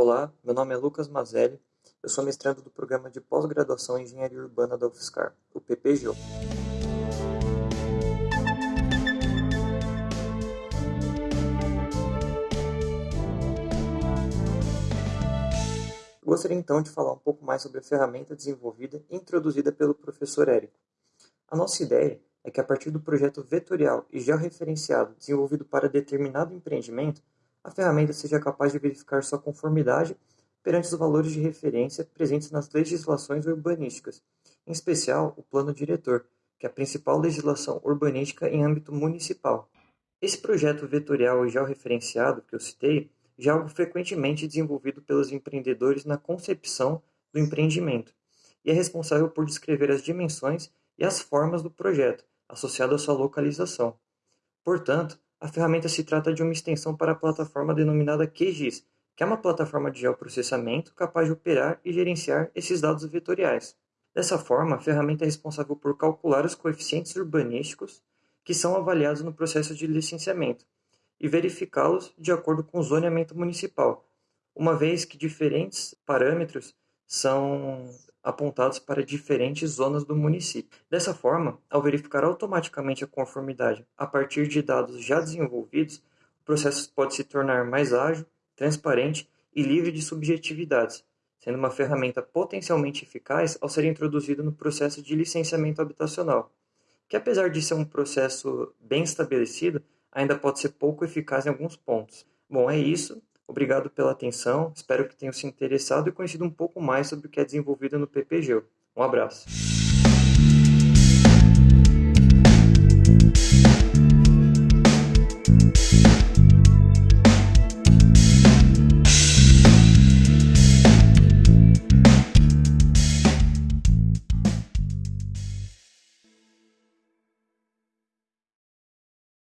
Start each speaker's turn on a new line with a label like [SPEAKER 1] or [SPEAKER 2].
[SPEAKER 1] Olá, meu nome é Lucas Mazelli, eu sou mestrando do programa de pós-graduação em Engenharia Urbana da UFSCar, o PPGO. Gostaria então de falar um pouco mais sobre a ferramenta desenvolvida e introduzida pelo professor Érico. A nossa ideia é que a partir do projeto vetorial e georreferenciado desenvolvido para determinado empreendimento, a ferramenta seja capaz de verificar sua conformidade perante os valores de referência presentes nas legislações urbanísticas, em especial o Plano Diretor, que é a principal legislação urbanística em âmbito municipal. Esse projeto vetorial e georreferenciado que eu citei já é algo frequentemente desenvolvido pelos empreendedores na concepção do empreendimento e é responsável por descrever as dimensões e as formas do projeto, associado à sua localização. Portanto, a ferramenta se trata de uma extensão para a plataforma denominada QGIS, que é uma plataforma de geoprocessamento capaz de operar e gerenciar esses dados vetoriais. Dessa forma, a ferramenta é responsável por calcular os coeficientes urbanísticos que são avaliados no processo de licenciamento e verificá-los de acordo com o zoneamento municipal, uma vez que diferentes parâmetros são apontados para diferentes zonas do município. Dessa forma, ao verificar automaticamente a conformidade a partir de dados já desenvolvidos, o processo pode se tornar mais ágil, transparente e livre de subjetividades, sendo uma ferramenta potencialmente eficaz ao ser introduzido no processo de licenciamento habitacional, que apesar de ser um processo bem estabelecido, ainda pode ser pouco eficaz em alguns pontos. Bom, é isso. Obrigado pela atenção, espero que tenham se interessado e conhecido um pouco mais sobre o que é desenvolvido no PPG. Um abraço.